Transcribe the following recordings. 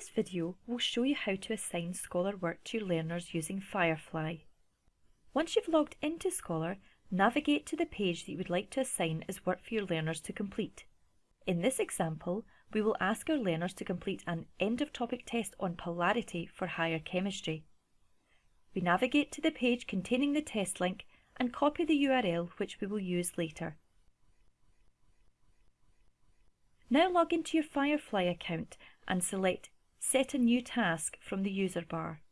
this video, we'll show you how to assign Scholar work to your learners using Firefly. Once you've logged into Scholar, navigate to the page that you would like to assign as work for your learners to complete. In this example, we will ask our learners to complete an end-of-topic test on polarity for higher chemistry. We navigate to the page containing the test link and copy the URL which we will use later. Now log into your Firefly account and select Set a new task from the user bar.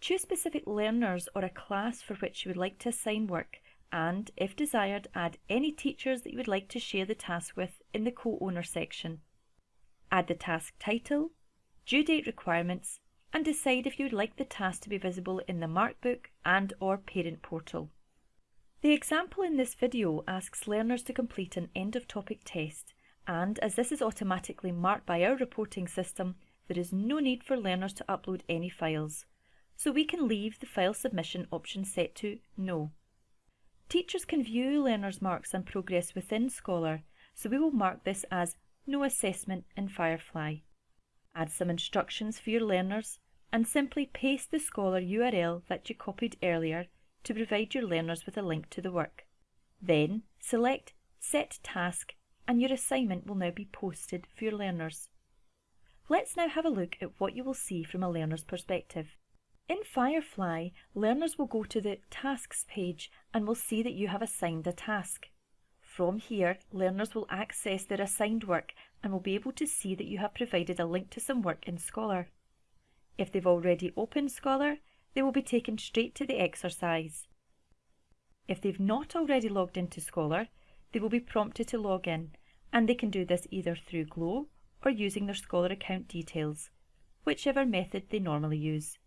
Choose specific learners or a class for which you would like to assign work and, if desired, add any teachers that you would like to share the task with in the co-owner section. Add the task title, due date requirements and decide if you would like the task to be visible in the Markbook and or Parent Portal. The example in this video asks learners to complete an end-of-topic test and as this is automatically marked by our reporting system, there is no need for learners to upload any files, so we can leave the file submission option set to No. Teachers can view learners' marks and progress within Scholar, so we will mark this as No Assessment in Firefly. Add some instructions for your learners and simply paste the Scholar URL that you copied earlier to provide your learners with a link to the work. Then select Set Task and your assignment will now be posted for your learners. Let's now have a look at what you will see from a learner's perspective. In Firefly, learners will go to the Tasks page and will see that you have assigned a task. From here, learners will access their assigned work and will be able to see that you have provided a link to some work in Scholar. If they've already opened Scholar, they will be taken straight to the exercise. If they've not already logged into Scholar, they will be prompted to log in, and they can do this either through Glow or using their Scholar account details, whichever method they normally use.